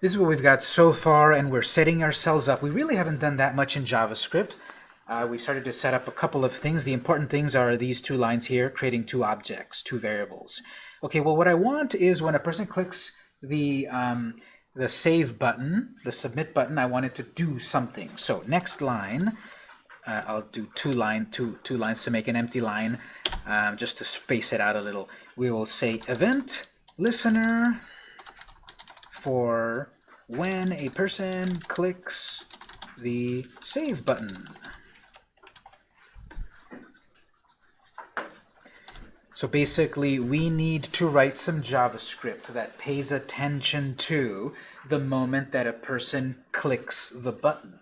this is what we've got so far, and we're setting ourselves up. We really haven't done that much in JavaScript. Uh, we started to set up a couple of things. The important things are these two lines here, creating two objects, two variables. Okay, well, what I want is when a person clicks the, um, the Save button, the Submit button, I want it to do something. So next line, uh, I'll do two, line, two, two lines to make an empty line, um, just to space it out a little. We will say event listener for when a person clicks the Save button. So basically, we need to write some JavaScript that pays attention to the moment that a person clicks the button.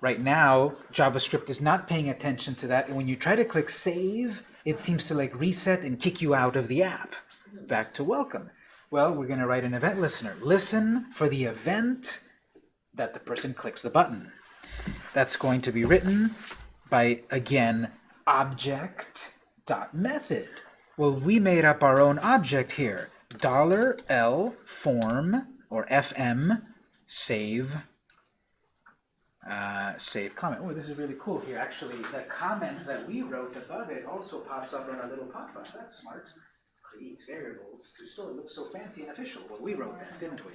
Right now, JavaScript is not paying attention to that, and when you try to click Save, it seems to like reset and kick you out of the app. Back to welcome. Well, we're going to write an event listener. Listen for the event that the person clicks the button. That's going to be written by, again, object dot method. Well, we made up our own object here. Dollar $L form, or FM, save, uh, save comment. Oh, this is really cool here. Actually, the comment that we wrote above it also pops up on a little pop-up. That's smart creates variables to store. It looks so fancy and official. Well, we wrote that, didn't we?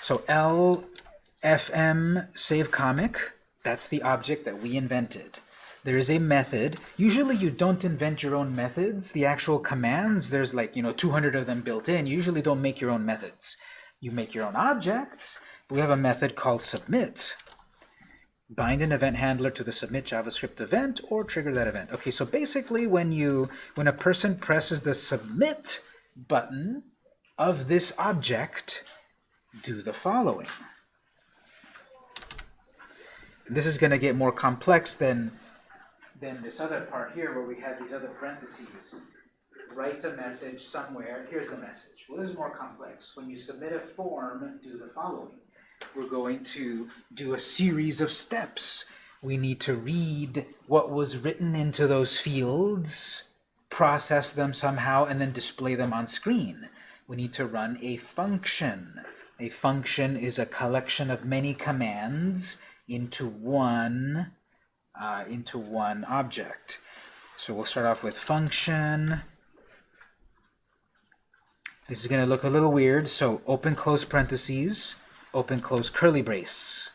So LFM save comic, that's the object that we invented. There is a method. Usually you don't invent your own methods. The actual commands, there's like, you know, 200 of them built in. You usually don't make your own methods. You make your own objects. We have a method called submit bind an event handler to the submit JavaScript event or trigger that event. Okay, so basically when you when a person presses the submit button of this object, do the following. This is going to get more complex than than this other part here where we have these other parentheses. Write a message somewhere. Here's the message. Well, this is more complex. When you submit a form, do the following we're going to do a series of steps. We need to read what was written into those fields, process them somehow, and then display them on screen. We need to run a function. A function is a collection of many commands into one, uh, into one object. So we'll start off with function. This is going to look a little weird, so open close parentheses open close curly brace.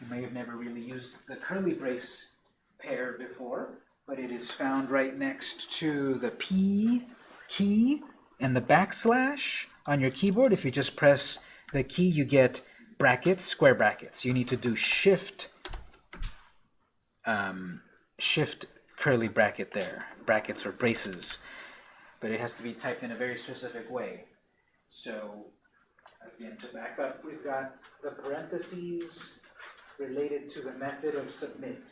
You may have never really used the curly brace pair before, but it is found right next to the P key and the backslash on your keyboard. If you just press the key, you get brackets, square brackets. You need to do shift, um, shift curly bracket there, brackets or braces. But it has to be typed in a very specific way. So Again, to back up, we've got the parentheses related to the method of submit.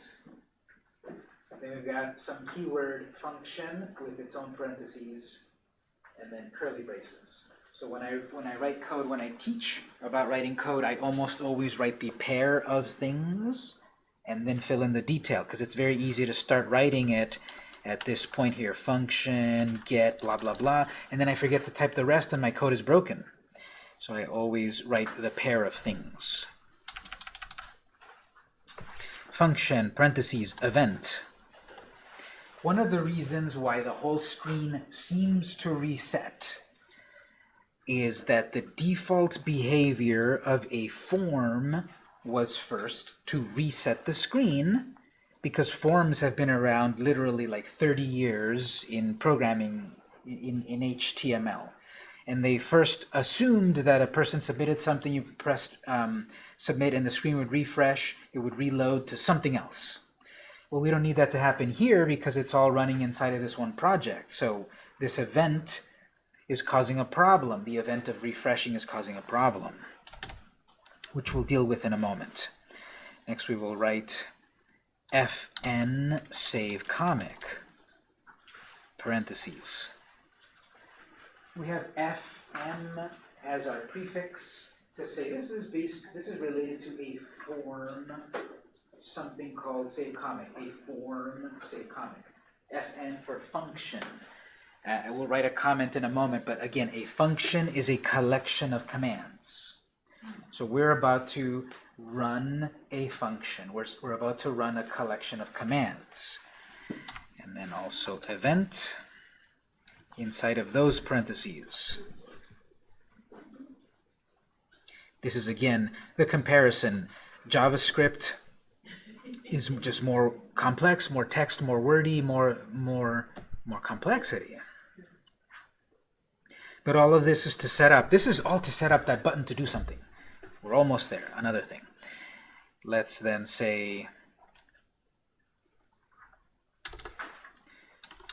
Then we've got some keyword function with its own parentheses, and then curly braces. So when I when I write code, when I teach about writing code, I almost always write the pair of things and then fill in the detail because it's very easy to start writing it at this point here, function, get, blah, blah, blah, and then I forget to type the rest and my code is broken. So I always write the pair of things. Function, parentheses, event. One of the reasons why the whole screen seems to reset is that the default behavior of a form was first to reset the screen because forms have been around literally like 30 years in programming in, in HTML and they first assumed that a person submitted something, you pressed um, submit, and the screen would refresh, it would reload to something else. Well, we don't need that to happen here because it's all running inside of this one project. So this event is causing a problem. The event of refreshing is causing a problem, which we'll deal with in a moment. Next we will write fn save comic, parentheses we have fm as our prefix to say this is based, this is related to a form, something called save comic, a form save comic. fn for function. Uh, we'll write a comment in a moment, but again, a function is a collection of commands. So we're about to run a function. We're, we're about to run a collection of commands. And then also event inside of those parentheses. This is, again, the comparison. JavaScript is just more complex, more text, more wordy, more, more, more complexity. But all of this is to set up. This is all to set up that button to do something. We're almost there. Another thing. Let's then say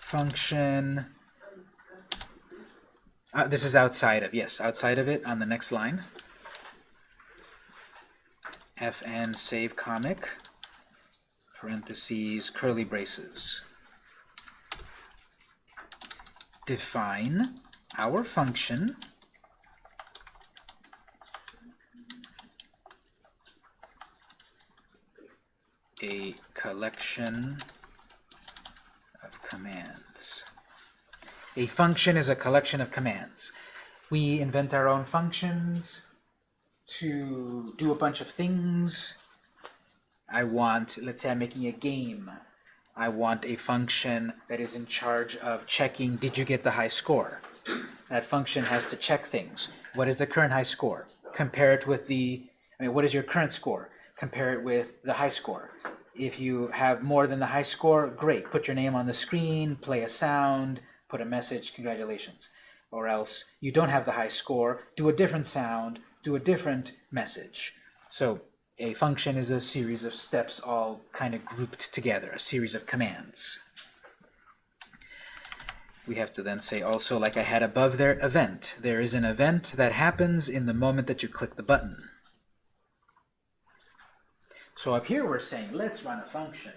function. Uh, this is outside of, yes, outside of it on the next line. fn save comic parentheses, curly braces. Define our function a collection of commands. A function is a collection of commands. We invent our own functions to do a bunch of things I want, let's say I'm making a game. I want a function that is in charge of checking, did you get the high score? That function has to check things. What is the current high score? Compare it with the, I mean, what is your current score? Compare it with the high score. If you have more than the high score, great. Put your name on the screen, play a sound, put a message, congratulations. Or else you don't have the high score, do a different sound, do a different message. So a function is a series of steps all kind of grouped together, a series of commands. We have to then say also, like I had above there, event. There is an event that happens in the moment that you click the button. So up here we're saying, let's run a function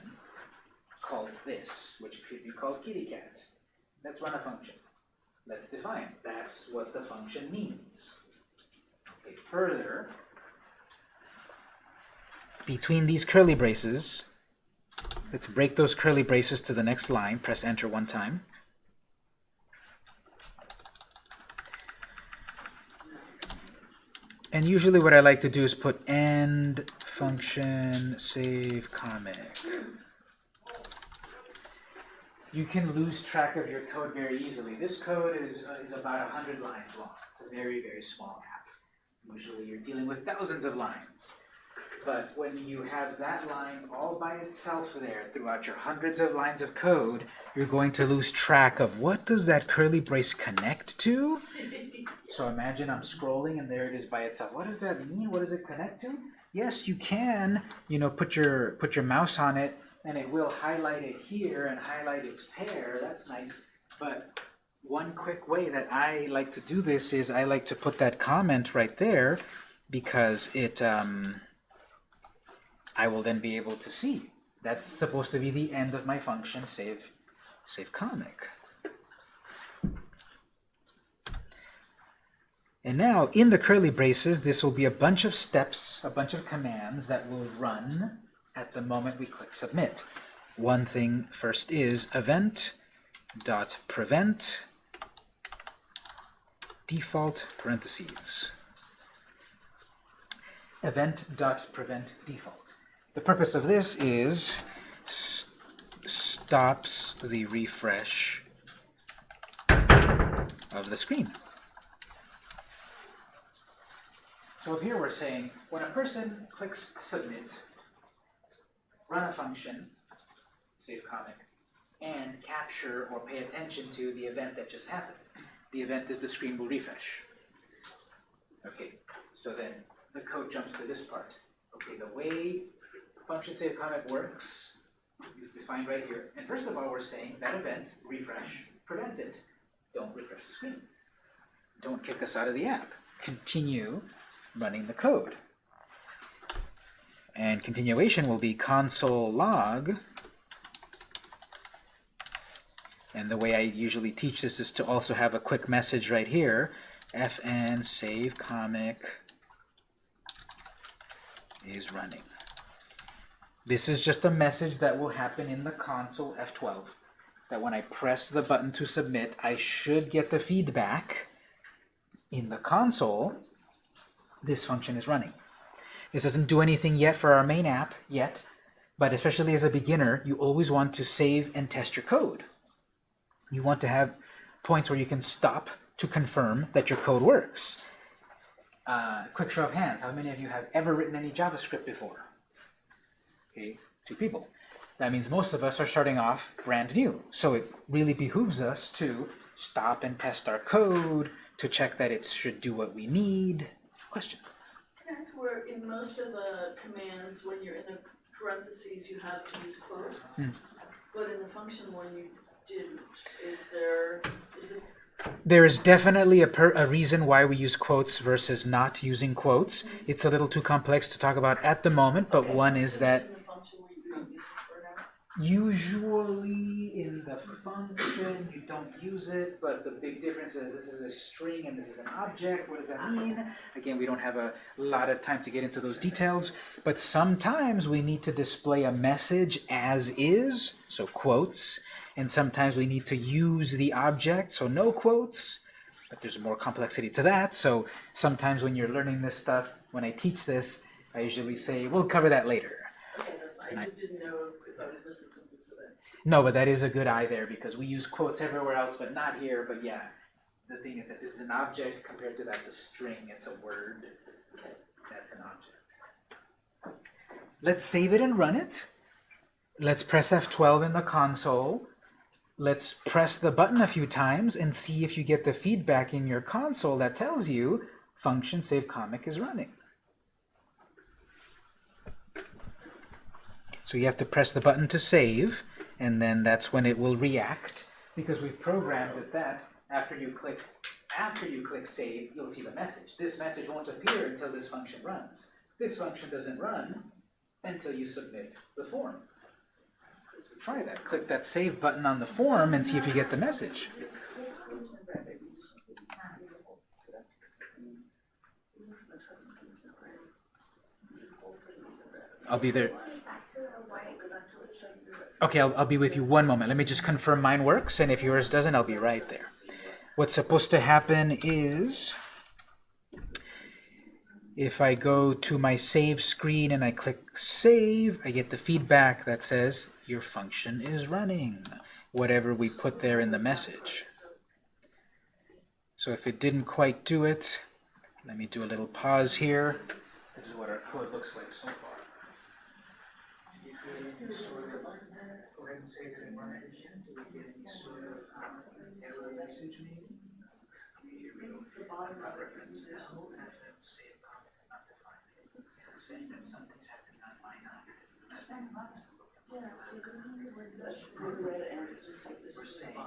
called this, which could be called kitty cat. Let's run a function. Let's define. That's what the function means. Okay, further, between these curly braces, let's break those curly braces to the next line, press enter one time. And usually what I like to do is put end function save comic. You can lose track of your code very easily. This code is, uh, is about 100 lines long. It's a very, very small app. Usually you're dealing with thousands of lines. But when you have that line all by itself there throughout your hundreds of lines of code, you're going to lose track of what does that curly brace connect to? So imagine I'm scrolling and there it is by itself. What does that mean? What does it connect to? Yes, you can, you know, put your put your mouse on it and it will highlight it here and highlight its pair. That's nice. But one quick way that I like to do this is I like to put that comment right there because it um, I will then be able to see. That's supposed to be the end of my function save, save comic. And now, in the curly braces, this will be a bunch of steps, a bunch of commands that will run at the moment we click submit. One thing first is event dot prevent default parentheses. Event dot prevent default. The purpose of this is st stops the refresh of the screen. So up here we're saying when a person clicks submit, run a function, save comic, and capture or pay attention to the event that just happened. The event is the screen will refresh. Okay, so then the code jumps to this part. Okay, the way function save comic works is defined right here. And first of all, we're saying that event, refresh, prevent it. Don't refresh the screen. Don't kick us out of the app. Continue running the code. And continuation will be console log. And the way I usually teach this is to also have a quick message right here. fn save comic is running. This is just a message that will happen in the console F12. that when I press the button to submit, I should get the feedback in the console, this function is running. This doesn't do anything yet for our main app, yet, but especially as a beginner, you always want to save and test your code. You want to have points where you can stop to confirm that your code works. Uh, quick show of hands, how many of you have ever written any JavaScript before? Okay, two people. That means most of us are starting off brand new. So it really behooves us to stop and test our code, to check that it should do what we need. Question? That's where in most of the commands, when you're in the parentheses, you have to use quotes. Hmm. But in the function one, you didn't. Is there, is the, There is definitely a, per, a reason why we use quotes versus not using quotes. Hmm. It's a little too complex to talk about at the moment, but one is that just in the function we you don't use it for now? Usually in the function you don't use it, but the big difference is this is a string and this is an object. What does that mean? Again, we don't have a lot of time to get into those details, but sometimes we need to display a message as is, so quotes, and sometimes we need to use the object, so no quotes, but there's more complexity to that, so sometimes when you're learning this stuff, when I teach this, I usually say, we'll cover that later. Okay, No, but that is a good eye there because we use quotes everywhere else, but not here. But yeah, the thing is that this is an object compared to that's a string. It's a word. That's an object. Let's save it and run it. Let's press F12 in the console. Let's press the button a few times and see if you get the feedback in your console that tells you function save comic is running. So you have to press the button to save, and then that's when it will react, because we've programmed it that after you click after you click save, you'll see the message. This message won't appear until this function runs. This function doesn't run until you submit the form. Try that. Click that save button on the form and see if you get the message. I'll be there. Okay, I'll, I'll be with you one moment. Let me just confirm mine works, and if yours doesn't, I'll be right there. What's supposed to happen is, if I go to my save screen and I click save, I get the feedback that says, your function is running, whatever we put there in the message. So if it didn't quite do it, let me do a little pause here. This is what our code looks like so far. Say that sort of um, error message maybe? Not reference, there's no FM save comment is not defined. It's saying that something's happening on my end. Yeah, so and that, word red and We're saying,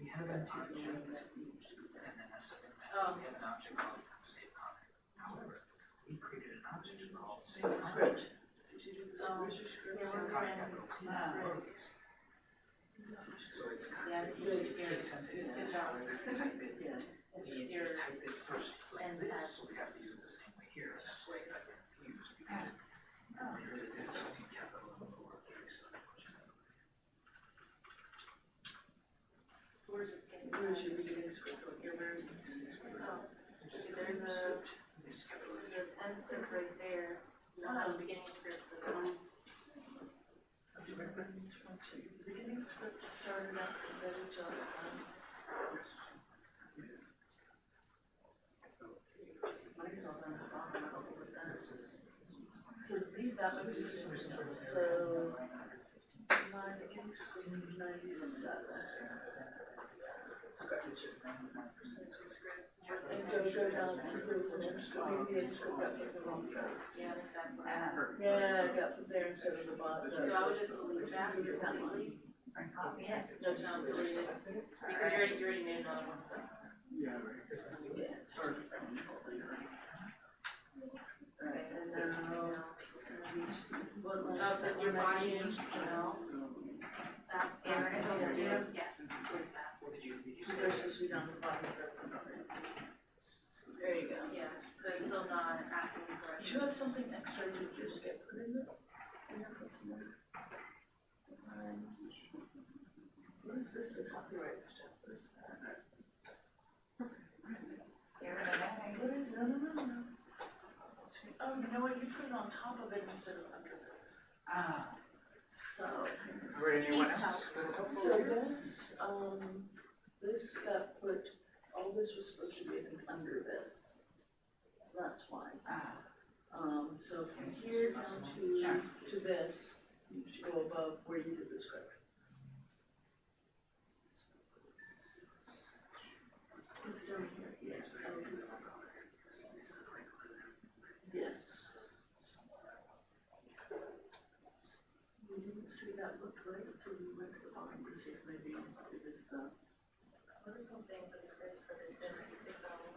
we have an object, and then a second message, we have an object called save comment. However, we created an object called save comment. Did do this, script? Yeah, Con your capital C, Ah. lowercase. So it's Yeah, content, really it's case sensitive, It's how we type it. Yeah. It's just your, type it first like and this, so we have to use it the same way here, and that's why I got confused, because it, oh. there is a difference between capital and lowercase, unfortunately. So where's your, where's your beginning script, like your very. oh, Just there's a, This capital is there's an script right there, not the beginning script for the one. The beginning script started after the village um. Mine's all down the bottom, I don't know what that is. So leave that one, so. My beginning script is ninety-seven. And go, go down, and there was an end script, maybe the end script got put in the wrong place. Yeah, I that's what happened. Yeah, it got there instead of the bottom. So I would just delete that completely. Yeah. No, not it, because you already, you already made another one. Yeah, sorry. Alright, and now. Oh, because your body 119? is, you know, that's, that's what it's supposed to do, yeah. to the bottom of the There you go. Yeah, but it's still not acting Do you have something extra you just get put in it? Yeah, some more. Um, What is is this the copyright stuff, what is that? Get rid of that, I no, no, no, no. Oh, you know what, you put it on top of it instead of under this, Ah, so. or anyone needs else? So this, um, this got put, all this was supposed to be, I think, under this. So that's why. Ah, Um, so from here down to, to this, needs to go above where you did the script. It's down here, yes, oh, Yes. We didn't see that looked right, so we went to the bottom to see if maybe it was the, What are some things that the Chris for the dinner example?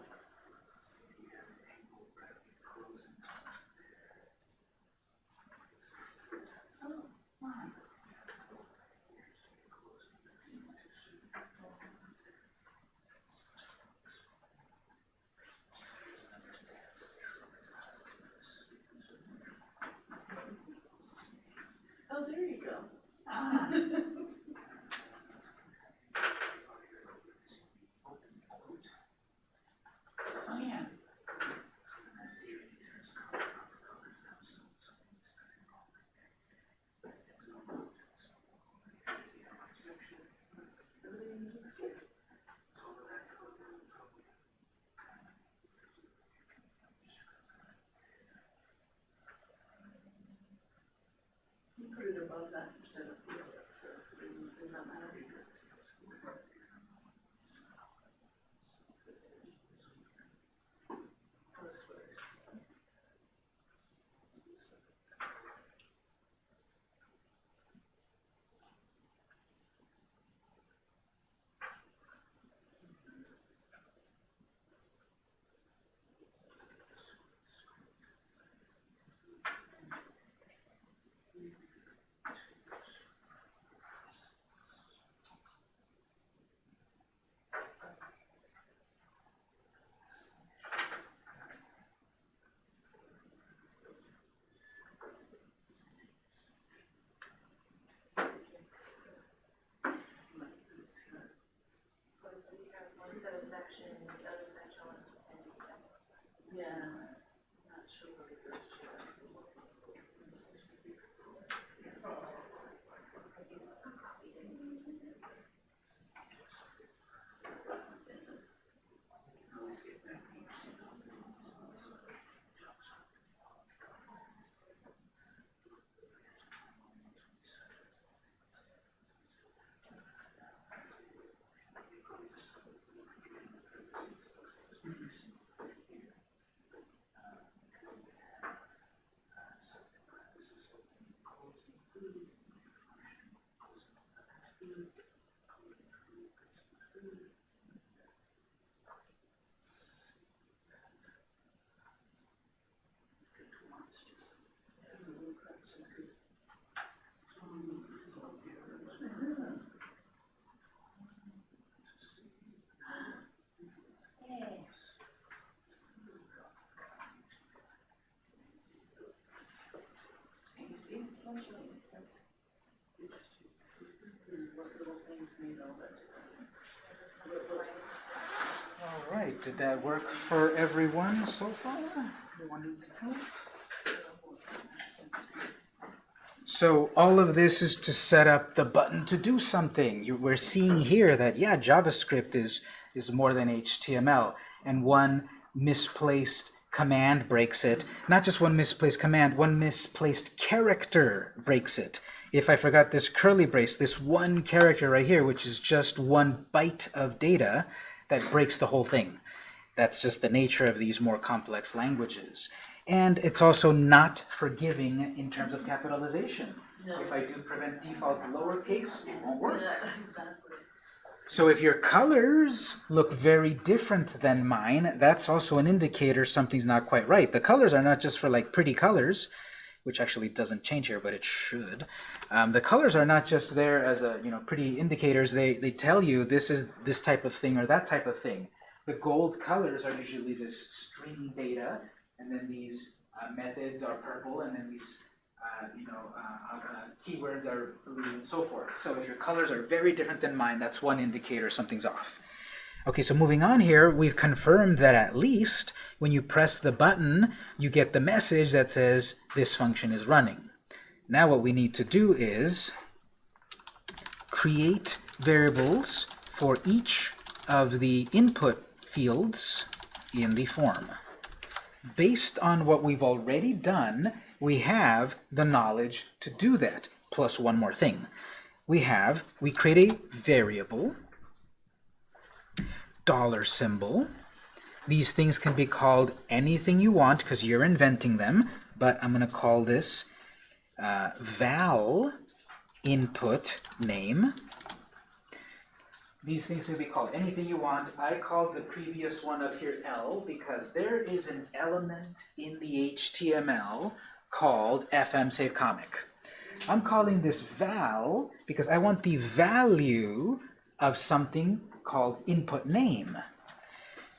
oh, there you go. oh yeah. Everything looks good. You put it above that instead of below it, so does that matter? It's, uh, One set of sections, the other section, and Yeah, not sure what it goes to. What little things all right, did that work for everyone so far? Needs help? So all of this is to set up the button to do something. You, we're seeing here that, yeah, JavaScript is, is more than HTML, and one misplaced command breaks it. Not just one misplaced command, one misplaced character breaks it. If I forgot this curly brace, this one character right here, which is just one byte of data, that breaks the whole thing. That's just the nature of these more complex languages. And it's also not forgiving in terms of capitalization. No. If I do prevent default lowercase, it won't work. Yeah, exactly. So if your colors look very different than mine, that's also an indicator something's not quite right. The colors are not just for like pretty colors, which actually doesn't change here, but it should. Um, the colors are not just there as a you know pretty indicators. They they tell you this is this type of thing or that type of thing. The gold colors are usually this string data, and then these uh, methods are purple, and then these uh, you know, uh, uh, keywords are blue and so forth. So if your colors are very different than mine, that's one indicator something's off. Okay, so moving on here, we've confirmed that at least when you press the button, you get the message that says this function is running. Now what we need to do is create variables for each of the input fields in the form. Based on what we've already done, we have the knowledge to do that, plus one more thing. We have, we create a variable, dollar symbol. These things can be called anything you want because you're inventing them, but I'm going to call this uh, val input name. These things can be called anything you want. I called the previous one up here L because there is an element in the HTML called FM Save Comic. I'm calling this val because I want the value of something called input name.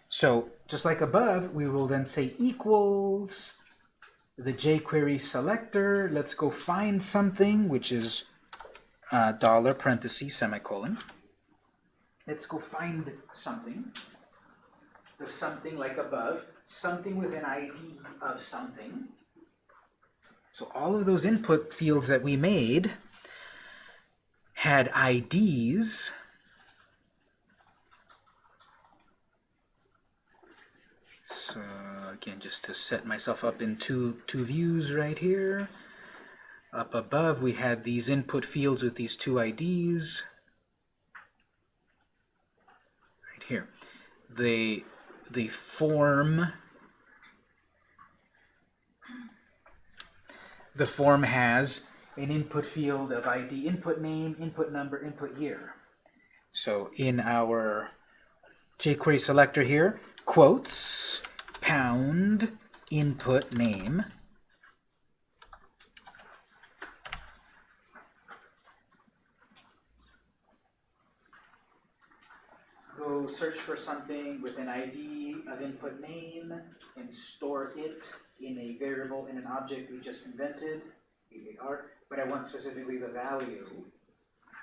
So just like above, we will then say equals the jQuery selector. Let's go find something, which is uh, dollar parenthesis semicolon. Let's go find something. The something like above, something with an ID of something. So all of those input fields that we made had IDs. So again, just to set myself up in two, two views right here. Up above, we had these input fields with these two IDs. Right here. The, the form the form has an input field of ID, input name, input number, input year. So in our jQuery selector here, quotes, pound, input name, go search for something with an ID of input name and store it in a variable in an object we just invented, but I want specifically the value.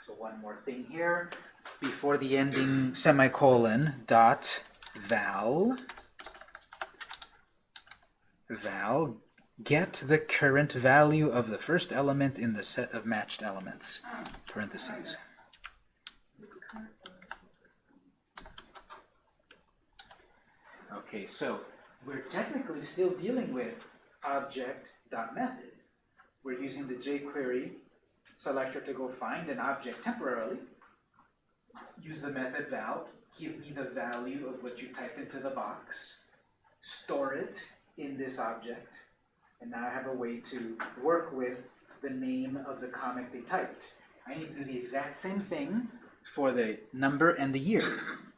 So one more thing here, before the ending semicolon, dot val, val, get the current value of the first element in the set of matched elements, parentheses. Okay, so we're technically still dealing with object.method. We're using the jQuery selector to go find an object temporarily. Use the method val, give me the value of what you typed into the box, store it in this object, and now I have a way to work with the name of the comic they typed. I need to do the exact same thing for the number and the year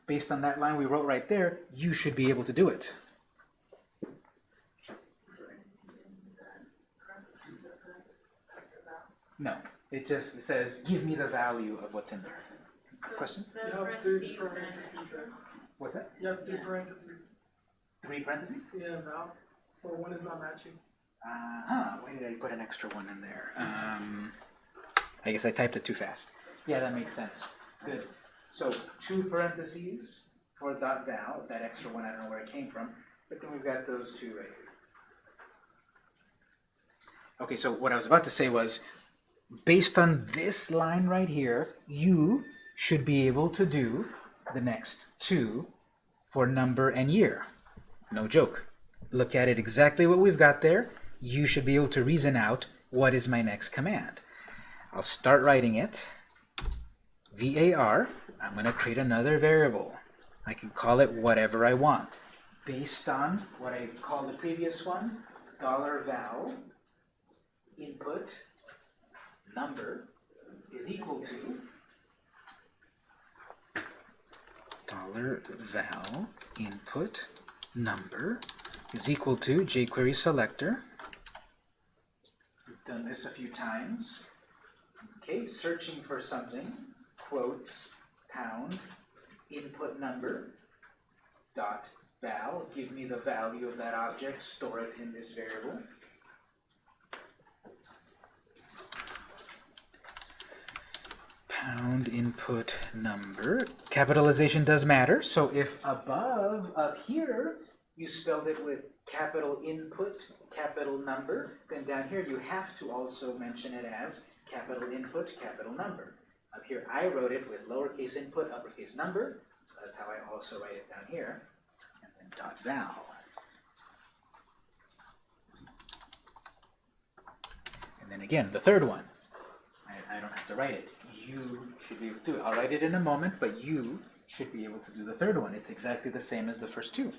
based on that line we wrote right there, you should be able to do it. No, it just says, give me the value of what's in there. Question? So You have three parentheses. What's that? You have three parentheses. Three parentheses? Yeah, now. So one is not matching. Uh-huh, why did I put an extra one in there? Um, I guess I typed it too fast. Yeah, that makes sense. Good. So two parentheses for dot val, that extra one, I don't know where it came from, but then we've got those two right here. Okay, so what I was about to say was, based on this line right here, you should be able to do the next two for number and year. No joke. Look at it exactly what we've got there. You should be able to reason out what is my next command. I'll start writing it. var, I'm going to create another variable. I can call it whatever I want. Based on what I called the previous one, dollar $val input number is equal to dollar $val input number is equal to jQuery selector. We've done this a few times. Okay, searching for something, quotes, pound input number dot val, give me the value of that object, store it in this variable. Pound input number. Capitalization does matter, so if above, up here, you spelled it with capital input, capital number, then down here you have to also mention it as capital input, capital number. Up here, I wrote it with lowercase input, uppercase number, so that's how I also write it down here, and then dot val. And then again, the third one. I, I don't have to write it. You should be able to do it. I'll write it in a moment, but you should be able to do the third one. It's exactly the same as the first two.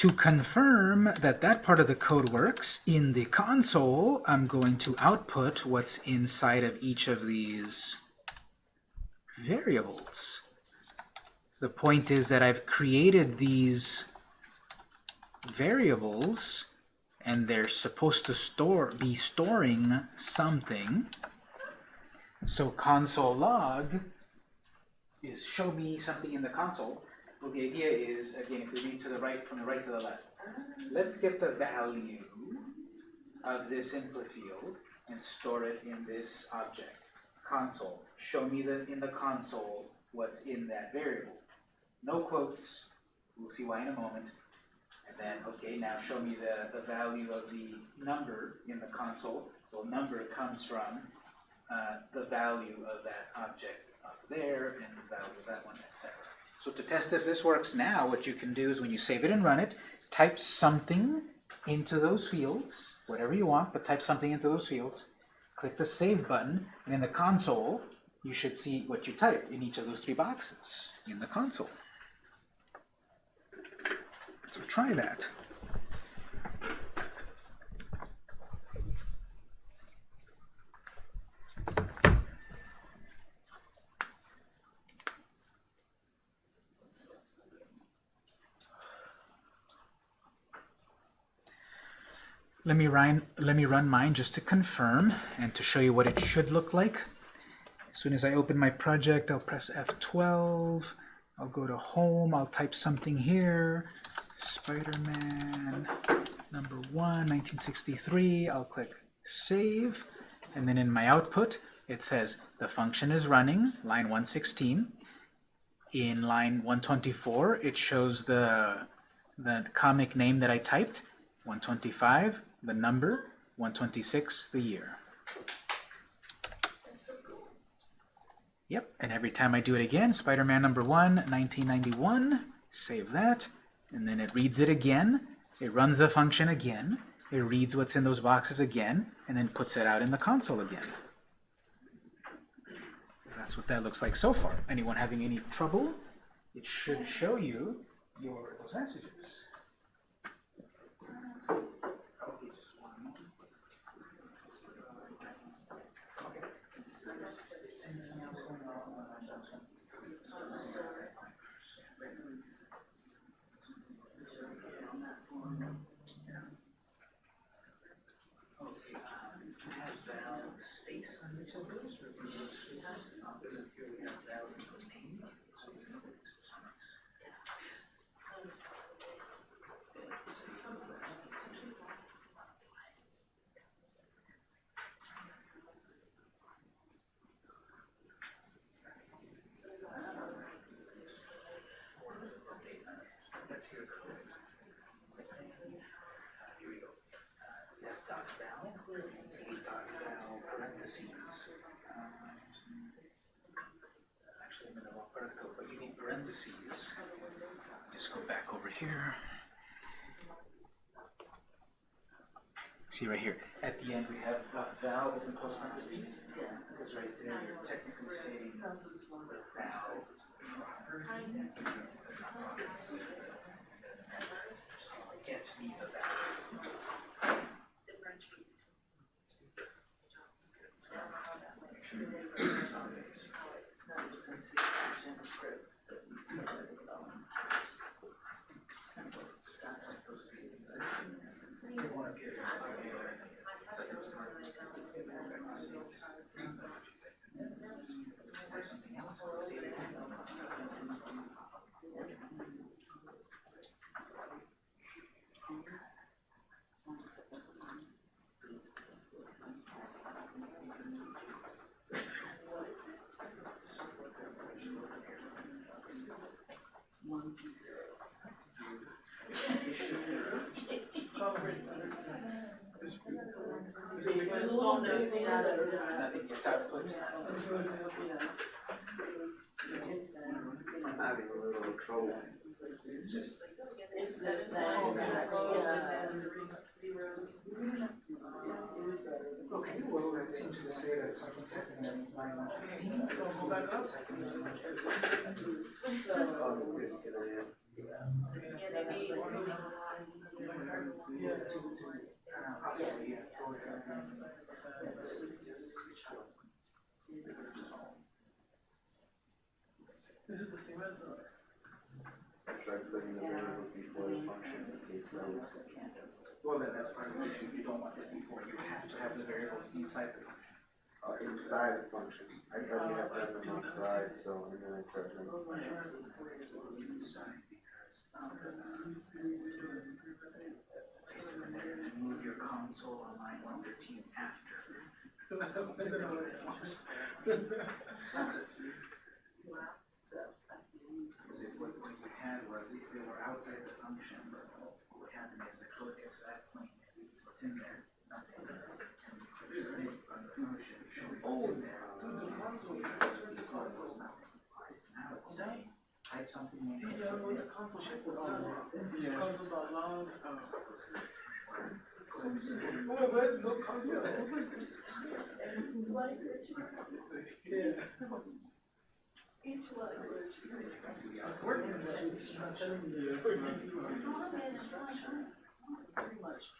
To confirm that that part of the code works, in the console, I'm going to output what's inside of each of these variables. The point is that I've created these variables, and they're supposed to store be storing something. So console log is show me something in the console. Well, the idea is, again, if we read to the right, from the right to the left, let's get the value of this input field and store it in this object, console. Show me the, in the console what's in that variable. No quotes, we'll see why in a moment. And then, okay, now show me the, the value of the number in the console. Well, number comes from uh, the value of that object up there and the value of that one, etc. So to test if this works now, what you can do is when you save it and run it, type something into those fields, whatever you want, but type something into those fields, click the Save button, and in the console, you should see what you typed in each of those three boxes in the console. So try that. Let me run, let me run mine just to confirm and to show you what it should look like. As soon as I open my project, I'll press F12. I'll go to Home. I'll type something here. Spider-Man number one, 1963. I'll click Save. And then in my output, it says the function is running, line 116. In line 124, it shows the, the comic name that I typed, 125, the number, 126, the year. Yep, and every time I do it again, Spider-Man number 1, 1991, save that, and then it reads it again, it runs the function again, it reads what's in those boxes again, and then puts it out in the console again. That's what that looks like so far. Anyone having any trouble? It should show you your those messages. space on each of those, or do you have opposite here we have value of name, so we know it's Here we go. That's dot val, say dot val parentheses. Um, Actually, I'm in the wrong part of the code, but you. Just go back over here. See right here, at the end we have val open close parentheses. Because right there you're technically saying val proper. Get me the value. parentheses, function, script, but you can put it on. It's kind of what it's got, like those things. Ones and zeros. That, Nothing gets output. I'm having a little trouble. It's just, It's just that, zeros. It okay, well, that seems to say that. So back up. Yeah. Possibly, yeah, go ahead. Is it the same as? I tried putting the variables before the function, it takes those. Well, then that's part of the issue, you don't want that before, you have to have the variables inside the function. Uh, inside the function, I thought you had them outside, so, and then I tried them. Inside, because. Basically, they're gonna move your console on line one fifteen after. Because if what, what you had was, if they were outside the function, what would happen is the code gets to that point, what's in there, nothing. And the in there. Now it's saying, type something in Yeah, here. I know the console shit was on there. Console dot log. So it's, uh, Oh, but there's no console. I was like, Yeah. Each language. It's working. It's not telling me. it's working. Pretty much piece together.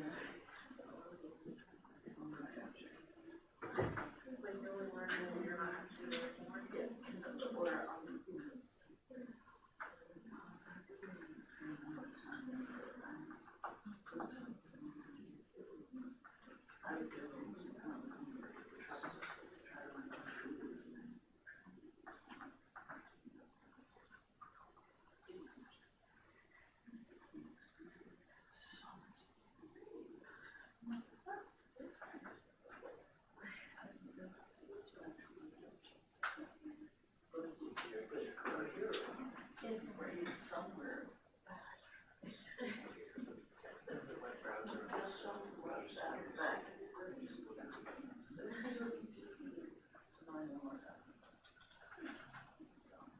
you and then. say. When you only learn when you're not doing it anymore, yeah, because of the order on the units. I would go to, um, It's raised somewhere. There's a web browser. Just something was that back. So this is what you do. I know what that. This is on.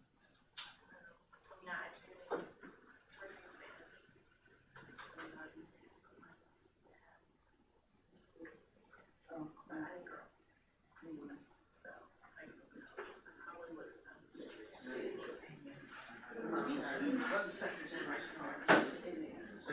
Oh, I girl. So, I don't know. How I would, um, see, it's a. I mean, it's second generation. It is. So,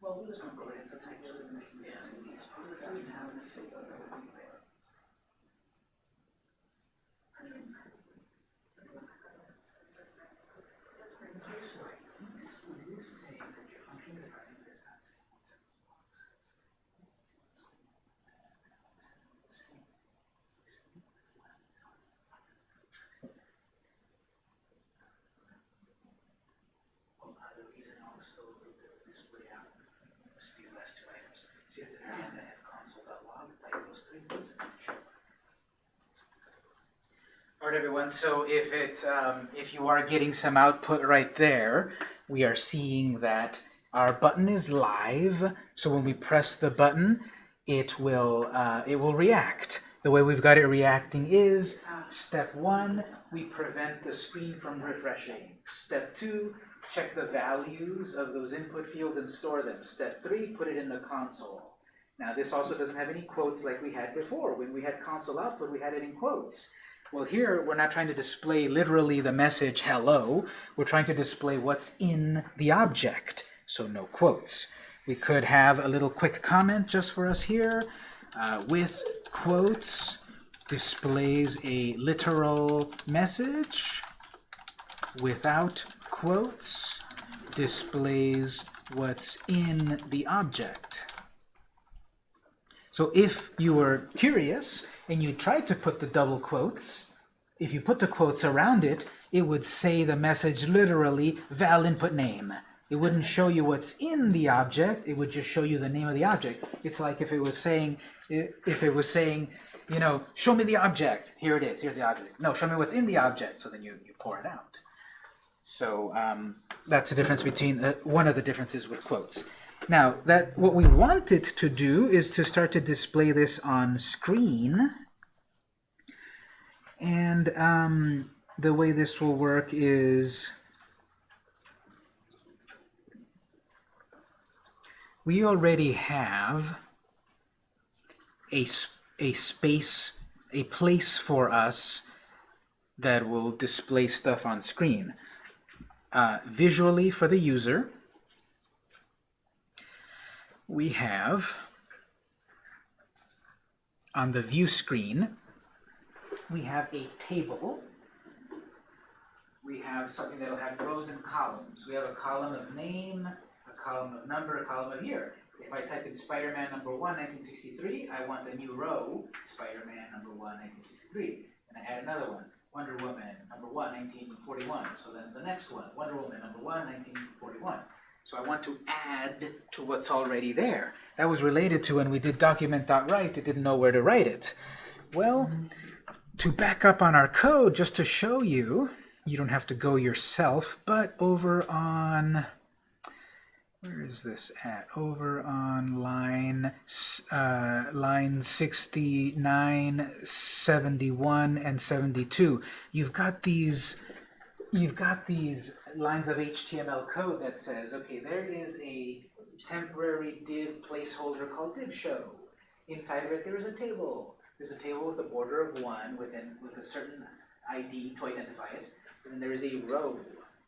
Well, we was on the sometimes. Sometimes. Alright everyone, so if it, um, if you are getting some output right there, we are seeing that our button is live, so when we press the button, it will, uh, it will react. The way we've got it reacting is, step one, we prevent the screen from refreshing. Step two, check the values of those input fields and store them. Step three, put it in the console. Now this also doesn't have any quotes like we had before. When we had console output, we had it in quotes. Well here, we're not trying to display literally the message hello, we're trying to display what's in the object, so no quotes. We could have a little quick comment just for us here. Uh, with quotes displays a literal message. Without quotes displays what's in the object. So if you were curious and you tried to put the double quotes, if you put the quotes around it, it would say the message literally val input name. It wouldn't show you what's in the object, it would just show you the name of the object. It's like if it was saying, if it was saying, you know, show me the object, here it is, here's the object. No, show me what's in the object, so then you, you pour it out. So um, that's the difference between, uh, one of the differences with quotes. Now, that what we wanted to do is to start to display this on screen. And um, the way this will work is we already have a, a space, a place for us that will display stuff on screen. Uh, visually for the user, we have on the view screen, we have a table. We have something that'll have rows and columns. We have a column of name, a column of number, a column of year. If I type in Spider-Man number one, 1963, I want the new row, Spider-Man number one, 1963. And I add another one, Wonder Woman number one, 1941. So then the next one, Wonder Woman number one, 1941. So I want to add to what's already there. That was related to when we did document.write, it didn't know where to write it. Well, to back up on our code, just to show you, you don't have to go yourself, but over on, where is this at? Over on line, uh, line 69, 71, and 72. You've got these you've got these lines of HTML code that says, okay, there is a temporary div placeholder called div show. Inside of it, there is a table. There's a table with a border of one within with a certain ID to identify it. And then there is a row.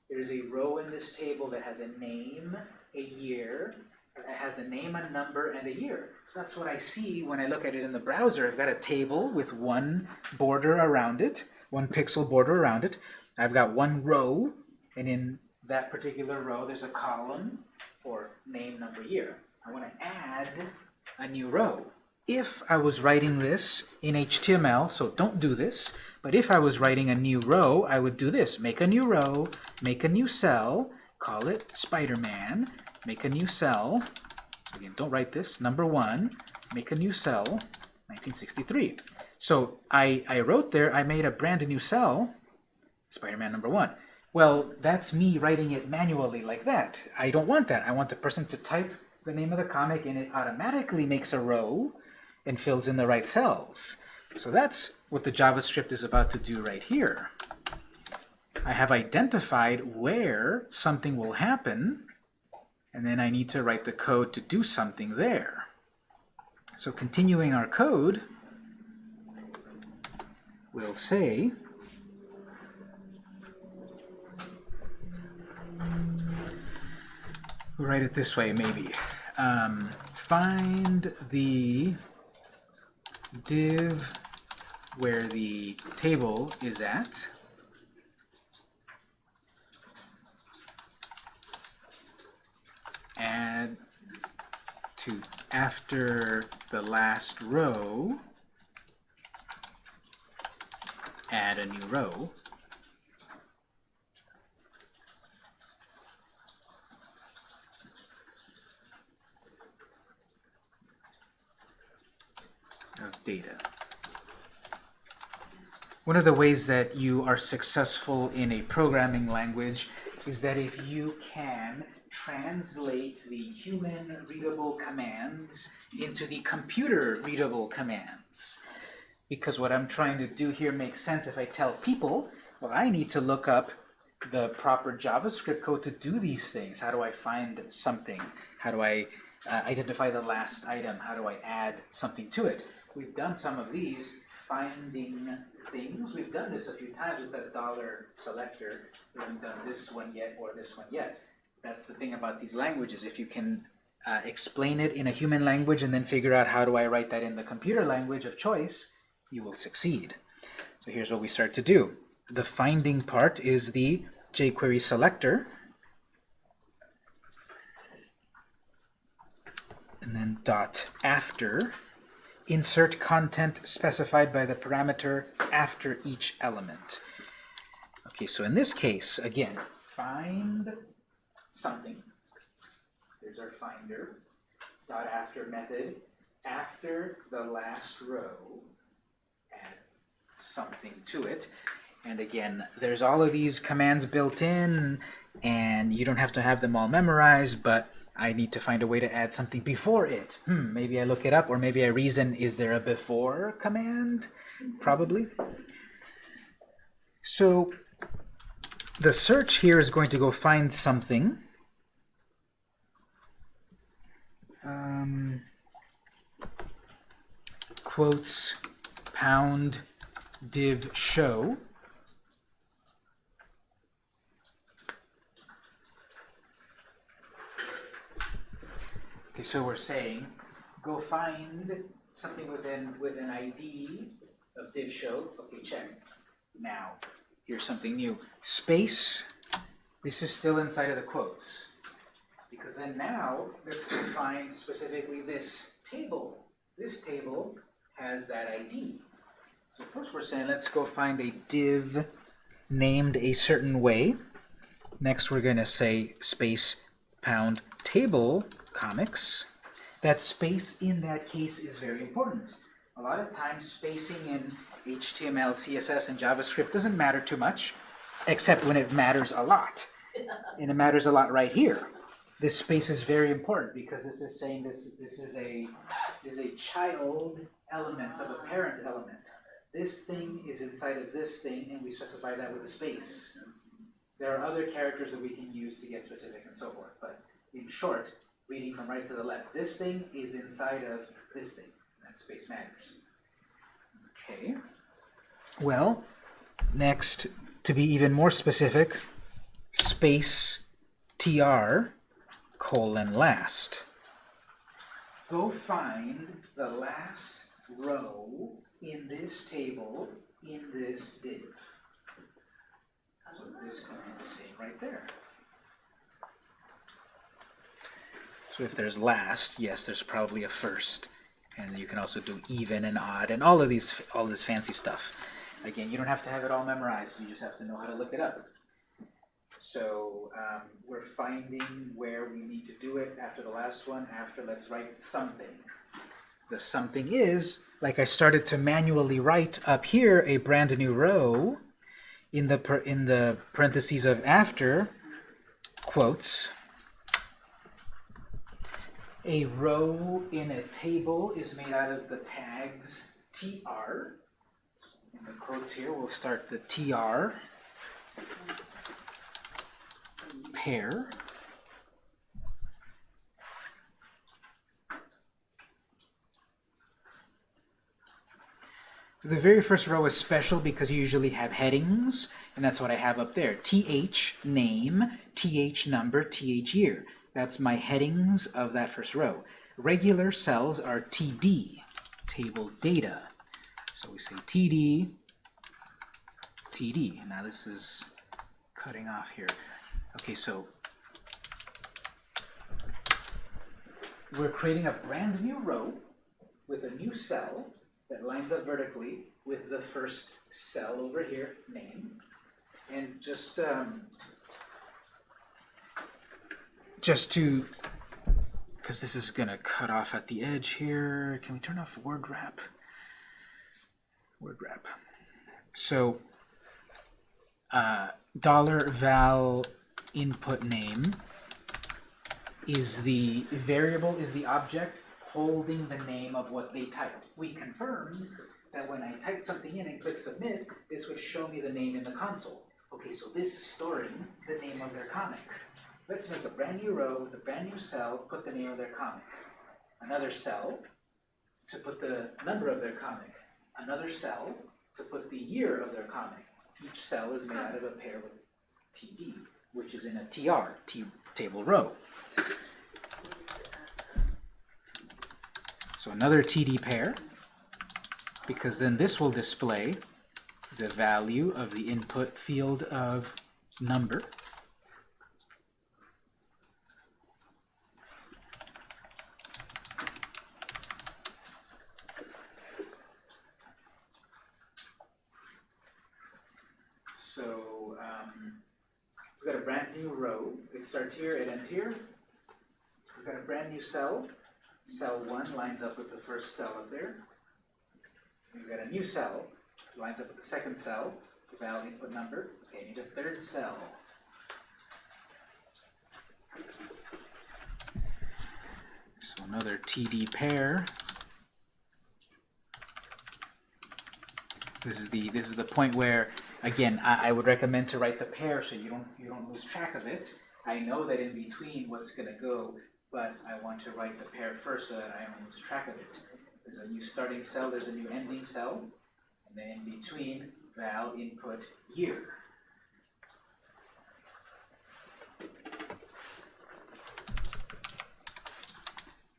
There is a row in this table that has a name, a year, It has a name, a number, and a year. So that's what I see when I look at it in the browser. I've got a table with one border around it, one pixel border around it. I've got one row, and in that particular row, there's a column for name, number, year. I want to add a new row. If I was writing this in HTML, so don't do this, but if I was writing a new row, I would do this. Make a new row, make a new cell, call it Spider-Man, make a new cell, again, don't write this, number one, make a new cell, 1963. So I, I wrote there, I made a brand new cell, Spider-Man number one. Well, that's me writing it manually like that. I don't want that. I want the person to type the name of the comic and it automatically makes a row and fills in the right cells. So that's what the JavaScript is about to do right here. I have identified where something will happen, and then I need to write the code to do something there. So continuing our code, we'll say we'll write it this way maybe. Um, find the div where the table is at. Add to after the last row, add a new row. Data. One of the ways that you are successful in a programming language is that if you can translate the human readable commands into the computer readable commands. Because what I'm trying to do here makes sense if I tell people, well, I need to look up the proper JavaScript code to do these things. How do I find something? How do I uh, identify the last item? How do I add something to it? We've done some of these, finding things. We've done this a few times with that dollar selector. We haven't done this one yet or this one yet. That's the thing about these languages. If you can uh, explain it in a human language and then figure out how do I write that in the computer language of choice, you will succeed. So here's what we start to do. The finding part is the jQuery selector. And then dot after insert content specified by the parameter after each element. Okay, so in this case, again, find something. There's our finder. Dot after method. After the last row, add something to it. And again, there's all of these commands built in, and you don't have to have them all memorized, but I need to find a way to add something before it. Hmm, maybe I look it up, or maybe I reason, is there a before command? Probably. So the search here is going to go find something. Um, quotes pound div show. Okay, so we're saying go find something within with an ID of div show. Okay, check. Now, here's something new. Space. This is still inside of the quotes. Because then now, let's find specifically this table. This table has that ID. So first we're saying let's go find a div named a certain way. Next we're going to say space pound table comics. That space in that case is very important. A lot of times spacing in HTML, CSS, and JavaScript doesn't matter too much, except when it matters a lot. And it matters a lot right here. This space is very important because this is saying this, this is a is a child element of a parent element. This thing is inside of this thing, and we specify that with a space. There are other characters that we can use to get specific and so forth, but in short, reading from right to the left, this thing is inside of this thing. That space matters. Okay. Well, next, to be even more specific, space tr colon last. go find the last row in this table in this div. That's what this can is saying right there. So if there's last, yes, there's probably a first. And you can also do even and odd and all of these, all this fancy stuff. Again, you don't have to have it all memorized, you just have to know how to look it up. So um, we're finding where we need to do it after the last one, after let's write something. The something is, like I started to manually write up here a brand new row in the, per, in the parentheses of after, quotes, a row in a table is made out of the tags tr. In the quotes here, we'll start the tr pair. The very first row is special because you usually have headings, and that's what I have up there. th name, th number, th year. That's my headings of that first row. Regular cells are td, table data. So we say td, td. Now this is cutting off here. Okay, so we're creating a brand new row with a new cell that lines up vertically with the first cell over here, name. And just um, just to, because this is gonna cut off at the edge here. Can we turn off word wrap? Word wrap. So uh, dollar val input name is the variable is the object holding the name of what they typed. We confirmed that when I type something in and click submit, this would show me the name in the console. Okay, so this is storing the name of their comic. Let's make a brand new row with a brand new cell, put the name of their comic. Another cell to put the number of their comic. Another cell to put the year of their comic. Each cell is made out of a pair with TD, which is in a TR, T table row. So another TD pair, because then this will display the value of the input field of number. So um, we've got a brand new row. It starts here, it ends here. We've got a brand new cell. Cell 1 lines up with the first cell up there. We've got a new cell, lines up with the second cell, val input number. Okay, need a third cell. So another TD pair. This is the this is the point where again I, I would recommend to write the pair so you don't you don't lose track of it. I know that in between what's gonna go, but I want to write the pair first so that I don't lose track of it. There's a new starting cell, there's a new ending cell, and then in between val input year.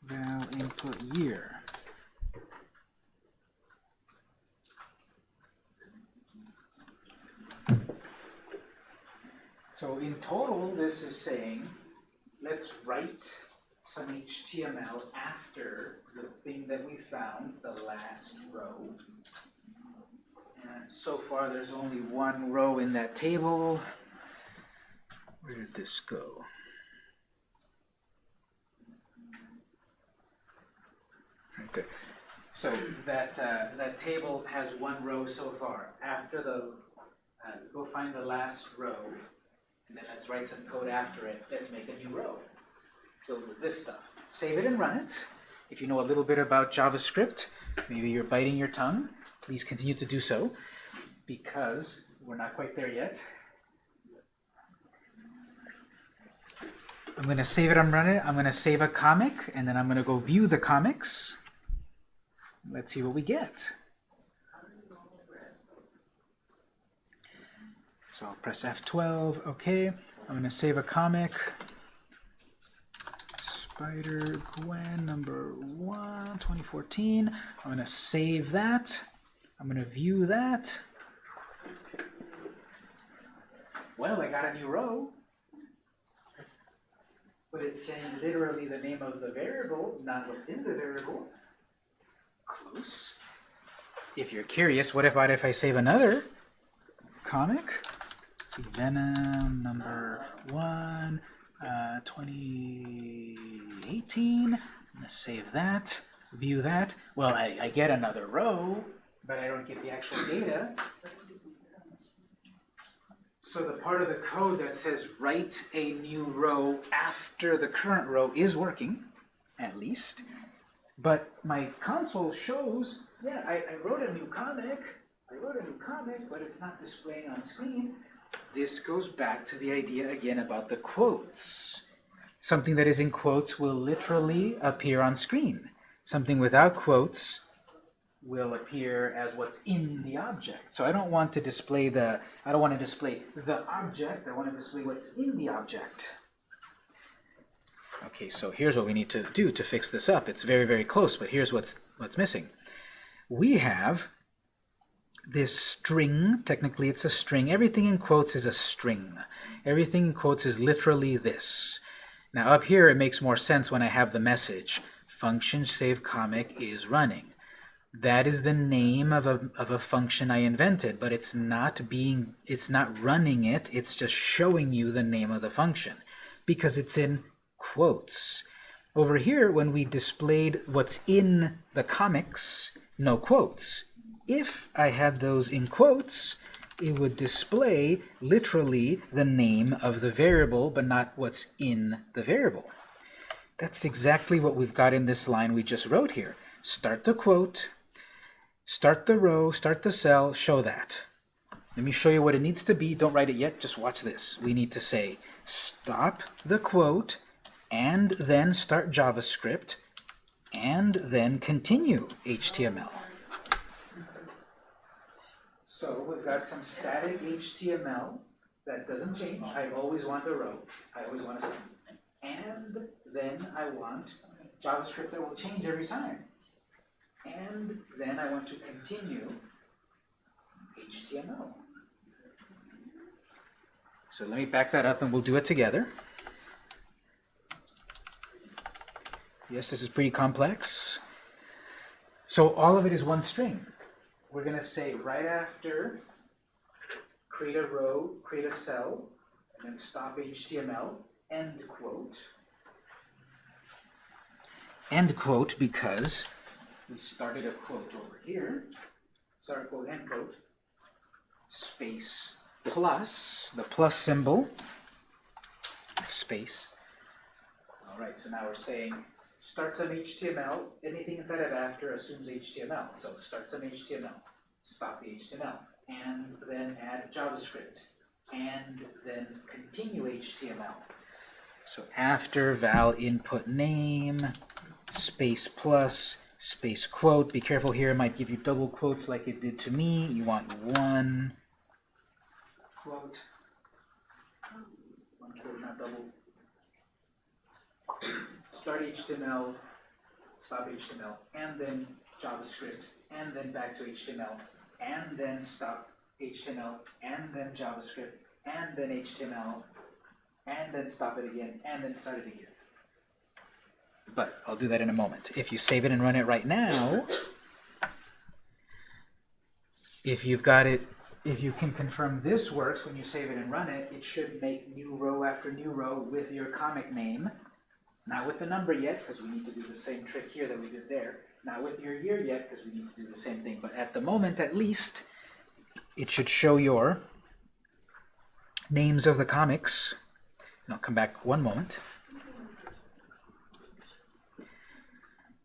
Val input year. So in total, this is saying, let's write some HTML after the thing that we found, the last row. And so far, there's only one row in that table. Where did this go? Right there. So that uh, that table has one row so far. After the, uh, go find the last row, and then let's write some code after it. Let's make a new row filled with this stuff. Save it and run it. If you know a little bit about JavaScript, maybe you're biting your tongue, please continue to do so, because we're not quite there yet. I'm going to save it and run it. I'm going to save a comic, and then I'm going to go view the comics. Let's see what we get. So I'll press F12, okay. I'm to save a comic. Spider Gwen number one, 2014. I'm gonna save that. I'm gonna view that. Well, I got a new row. But it's saying literally the name of the variable, not what's in the variable. Close. If you're curious, what about if I save another comic? Venom number one, uh, 2018. I'm gonna save that, view that. Well, I, I get another row, but I don't get the actual data. So the part of the code that says write a new row after the current row is working, at least. But my console shows, yeah, I, I wrote a new comic, I wrote a new comic, but it's not displaying on screen. This goes back to the idea again about the quotes. Something that is in quotes will literally appear on screen. Something without quotes will appear as what's in the object. So I don't want to display the, I don't want to display the object, I want to display what's in the object. Okay, so here's what we need to do to fix this up. It's very, very close, but here's what's, what's missing. We have this string, technically it's a string, everything in quotes is a string. Everything in quotes is literally this. Now up here it makes more sense when I have the message, function save comic is running. That is the name of a, of a function I invented, but it's not being, it's not running it, it's just showing you the name of the function because it's in quotes. Over here, when we displayed what's in the comics, no quotes. If I had those in quotes, it would display literally the name of the variable, but not what's in the variable. That's exactly what we've got in this line we just wrote here. Start the quote, start the row, start the cell, show that. Let me show you what it needs to be. Don't write it yet, just watch this. We need to say stop the quote, and then start JavaScript, and then continue HTML. So we've got some static HTML that doesn't change. I always want a row. I always want a sum. And then I want JavaScript that will change every time. And then I want to continue HTML. So let me back that up and we'll do it together. Yes, this is pretty complex. So all of it is one string. We're going to say right after create a row, create a cell, and then stop HTML, end quote. End quote because we started a quote over here. Start quote, end quote. Space plus, the plus symbol, space. All right, so now we're saying start some HTML, anything inside of after assumes HTML. So start some HTML, stop the HTML, and then add JavaScript, and then continue HTML. So after val input name, space plus, space quote. Be careful here, it might give you double quotes like it did to me. You want one quote, one quote, not double start HTML, stop HTML, and then JavaScript, and then back to HTML, and then stop HTML, and then JavaScript, and then HTML, and then stop it again, and then start it again. But I'll do that in a moment. If you save it and run it right now, if you've got it, if you can confirm this works when you save it and run it, it should make new row after new row with your comic name. Not with the number yet, because we need to do the same trick here that we did there. Not with your year yet, because we need to do the same thing. But at the moment, at least, it should show your names of the comics. And I'll come back one moment.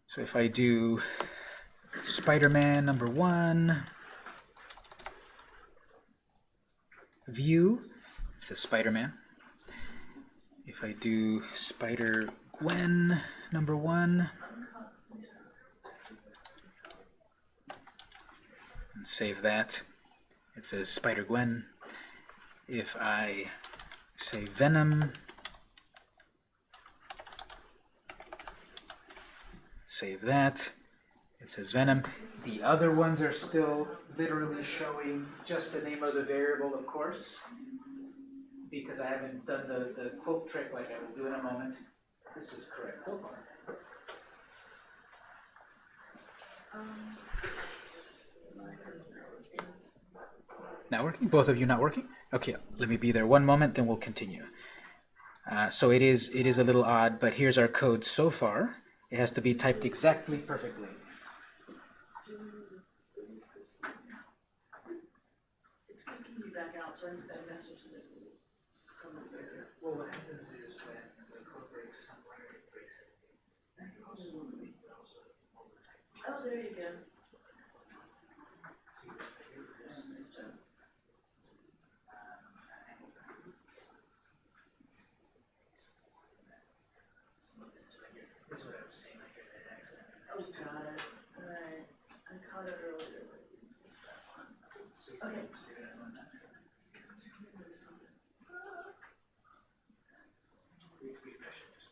So if I do Spider-Man number one, view, it says Spider-Man. If I do Spider-Gwen number one, and save that, it says Spider-Gwen. If I say Venom, save that. It says Venom. The other ones are still literally showing just the name of the variable, of course, because I haven't done the, the quote trick like I will do in a moment. This is correct so far. Not working? Both of you not working? Okay, let me be there one moment, then we'll continue. Uh, so it is it is a little odd, but here's our code so far. It has to be typed exactly perfectly. It's kicking me back out, so I sent that message to the. from the video. Well, what happens is when the code breaks somewhere, it breaks it. Oh, there you go. This is what I was saying, like an accident. Oh, got it, alright, I caught it earlier, but it's that one. Okay. There's something. Refresh it just.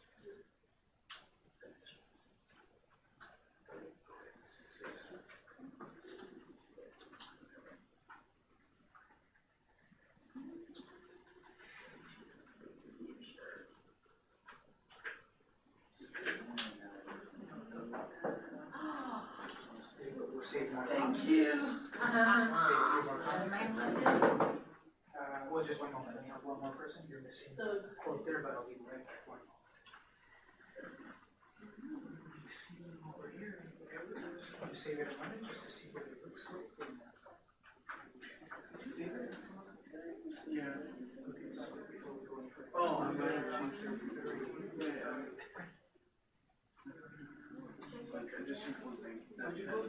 We'll save more. Thank you. Save a few more comments. Uh, well, just one moment, we have one more person, you're missing. So it's, quote there, but I'll be right back, one moment. See over here, you save it a minute just to see what it looks like. Yeah. Okay, so before we go any further. Oh, I'm gonna- Okay, just check one thing. Would you go?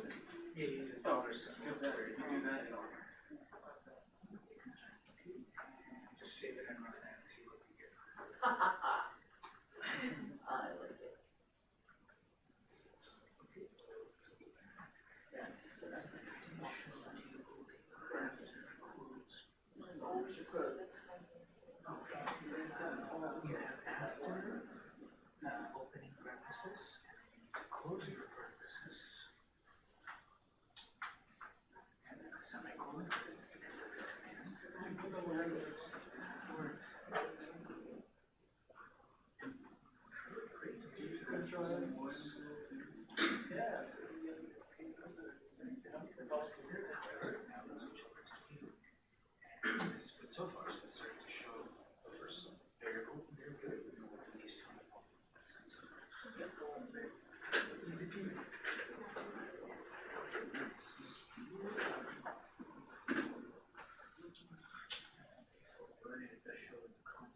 Yeah. Give that, you do that. Just it it and see what we get.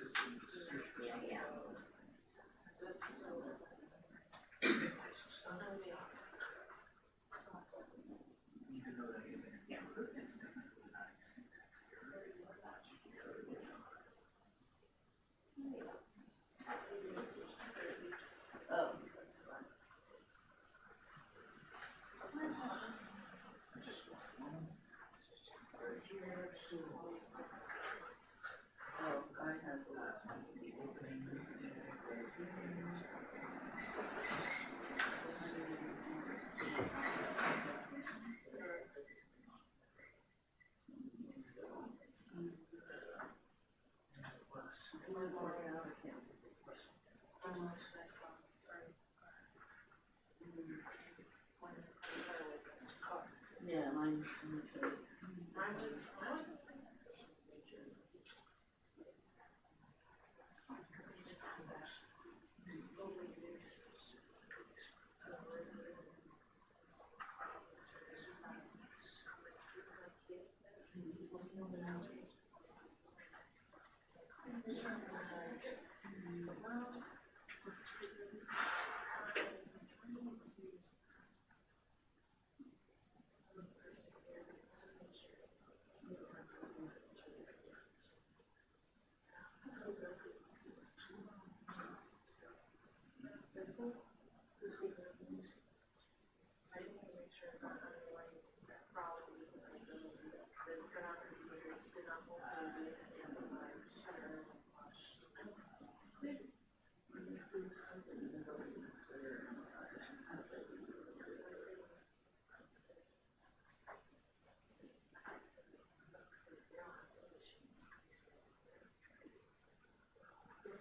Even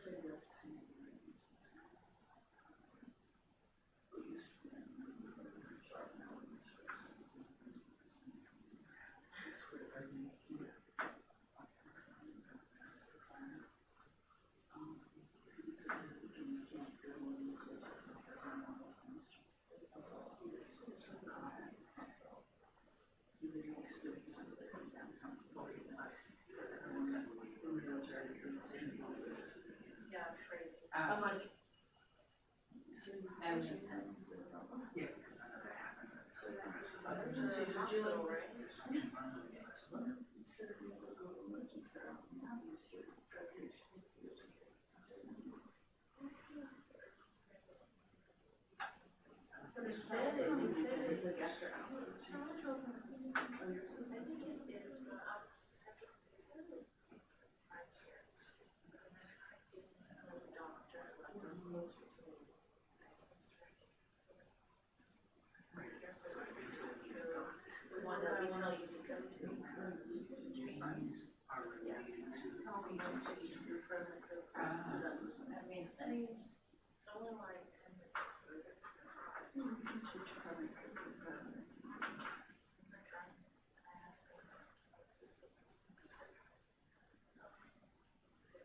Yeah, That makes sense. Emergency hospital, right? But it said it, it said it's like after hours. I think it is, but I was just having, they said it. It's like five years. I'm a doctor, like, I'm supposed to. The one that tell you go to. To. How that. Only like ten minutes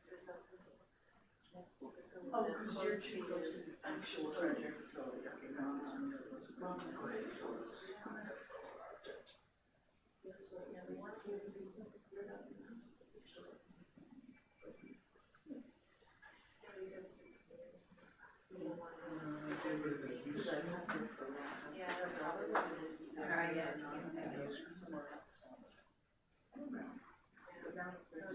just Oh, that's cause close you're to too close to the actual facility, okay, now this one's. Mom, Yeah, so, yeah, we want you to, you're not in the hospital, we still. Yeah, because it's weird. We don't want to. Cause I've had her for a long time. Yeah, that's probably what it is. Alright, yeah, okay. Somewhere else. But now, those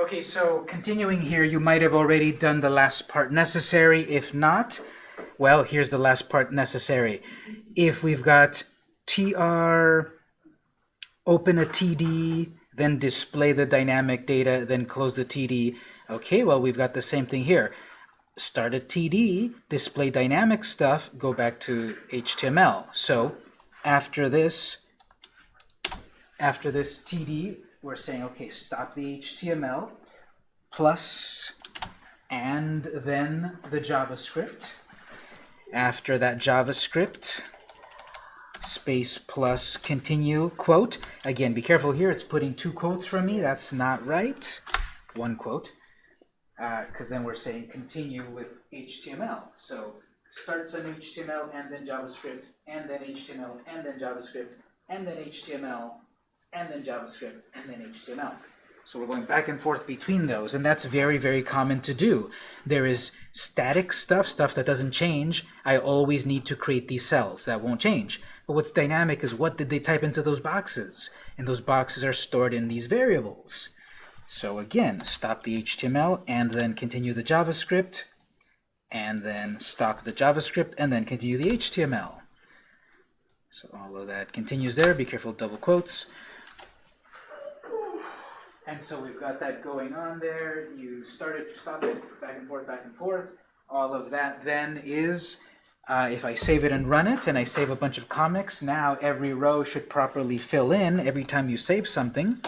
Okay, so continuing here, you might have already done the last part necessary. If not, well, here's the last part necessary. If we've got tr, open a td, then display the dynamic data, then close the td. Okay, well, we've got the same thing here. Start a td, display dynamic stuff, go back to HTML. So after this, after this TD, we're saying, okay, stop the HTML, plus, and then the JavaScript. After that JavaScript, space plus continue quote. Again, be careful here. It's putting two quotes from me. That's not right. One quote. Uh, because then we're saying continue with HTML. So starts on HTML and then JavaScript, and then HTML, and then JavaScript, and then HTML, and then JavaScript, and then HTML. So we're going back and forth between those, and that's very, very common to do. There is static stuff, stuff that doesn't change. I always need to create these cells. That won't change. But what's dynamic is what did they type into those boxes? And those boxes are stored in these variables. So again, stop the HTML, and then continue the JavaScript, and then stop the JavaScript, and then continue the HTML. So all of that continues there. Be careful, double quotes. And so we've got that going on there. You start it, stop it, back and forth, back and forth. All of that then is, uh, if I save it and run it, and I save a bunch of comics, now every row should properly fill in every time you save something.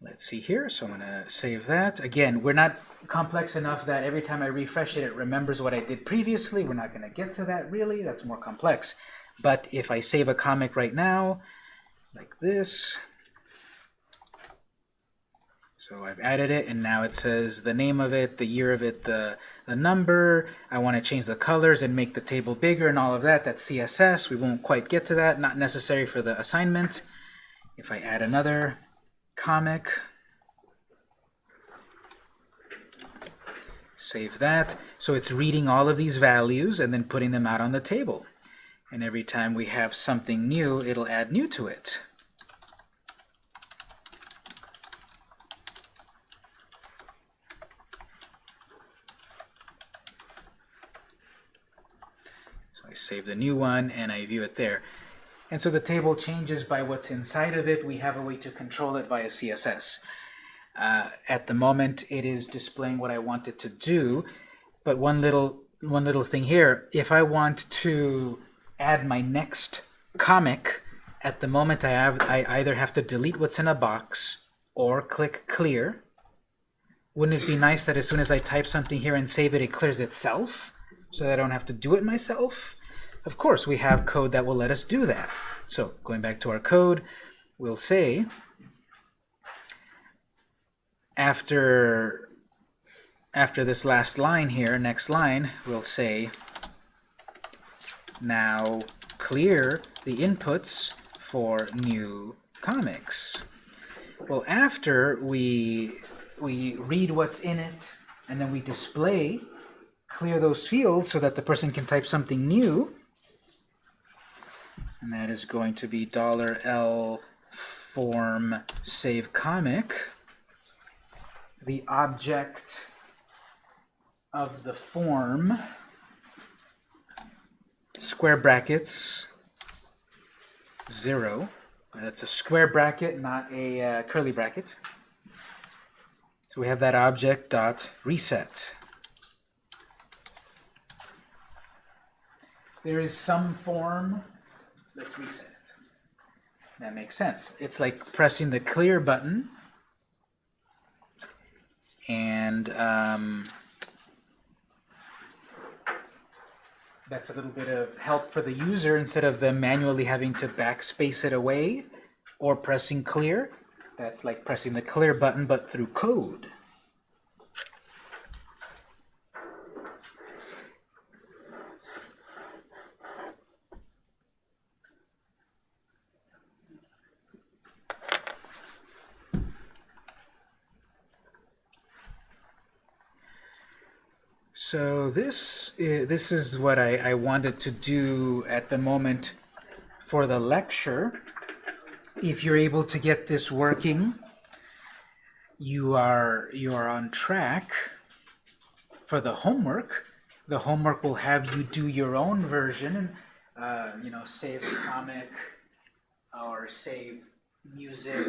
Let's see here. So I'm going to save that. Again, we're not complex enough that every time I refresh it, it remembers what I did previously. We're not going to get to that really. That's more complex. But if I save a comic right now, like this, so I've added it, and now it says the name of it, the year of it, the, the number. I want to change the colors and make the table bigger and all of that. That's CSS. We won't quite get to that. Not necessary for the assignment. If I add another comic, save that. So it's reading all of these values and then putting them out on the table. And every time we have something new, it'll add new to it. So I save the new one and I view it there. And so the table changes by what's inside of it. We have a way to control it via CSS. Uh, at the moment, it is displaying what I want it to do. But one little one little thing here, if I want to add my next comic, at the moment I have I either have to delete what's in a box or click clear. Wouldn't it be nice that as soon as I type something here and save it, it clears itself so that I don't have to do it myself? Of course, we have code that will let us do that. So going back to our code, we'll say after after this last line here, next line, we'll say now clear the inputs for new comics. Well, after we we read what's in it and then we display clear those fields so that the person can type something new and that is going to be dollar $L form save comic. The object of the form, square brackets, 0. That's a square bracket, not a uh, curly bracket. So we have that object dot reset. There is some form Let's reset it. That makes sense. It's like pressing the clear button and um, that's a little bit of help for the user instead of them manually having to backspace it away or pressing clear. That's like pressing the clear button but through code. So this, uh, this is what I, I wanted to do at the moment for the lecture. If you're able to get this working, you are you are on track for the homework. The homework will have you do your own version, uh, you know, save comic, or save music,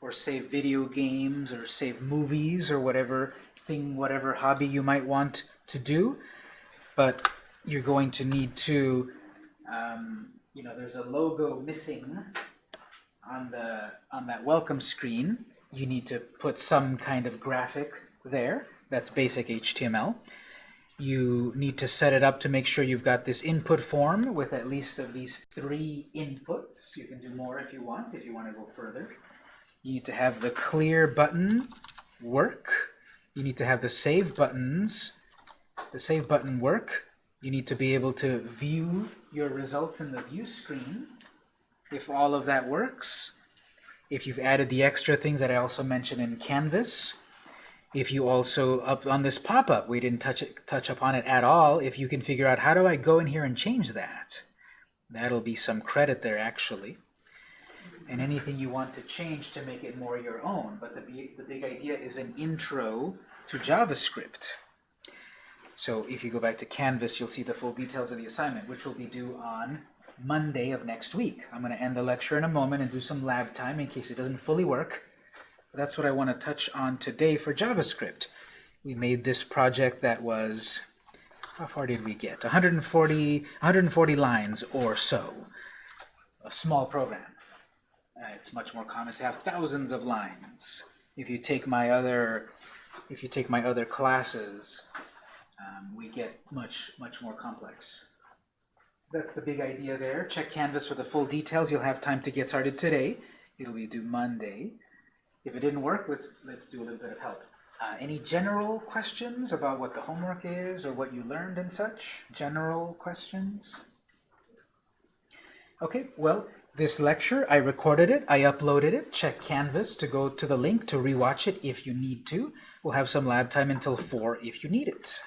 or save video games, or save movies, or whatever thing, whatever hobby you might want to do. But you're going to need to, um, you know, there's a logo missing on the on that welcome screen. You need to put some kind of graphic there. That's basic HTML. You need to set it up to make sure you've got this input form with at least of these three inputs. You can do more if you want, if you want to go further. You need to have the clear button work. You need to have the save buttons, the save button work. You need to be able to view your results in the view screen if all of that works. If you've added the extra things that I also mentioned in Canvas, if you also, up on this pop-up, we didn't touch, it, touch upon it at all, if you can figure out how do I go in here and change that, that'll be some credit there actually. And anything you want to change to make it more your own, but the, the big idea is an intro to JavaScript. So if you go back to Canvas, you'll see the full details of the assignment, which will be due on Monday of next week. I'm going to end the lecture in a moment and do some lab time in case it doesn't fully work. But that's what I want to touch on today for JavaScript. We made this project that was, how far did we get? 140, 140 lines or so. A small program. Uh, it's much more common to have thousands of lines. If you take my other, if you take my other classes, um, we get much, much more complex. That's the big idea there. Check Canvas for the full details. You'll have time to get started today. It'll be due Monday. If it didn't work, let's let's do a little bit of help. Uh, any general questions about what the homework is or what you learned and such? General questions? Okay, well, this lecture, I recorded it, I uploaded it. Check Canvas to go to the link to rewatch it if you need to. We'll have some lab time until 4 if you need it.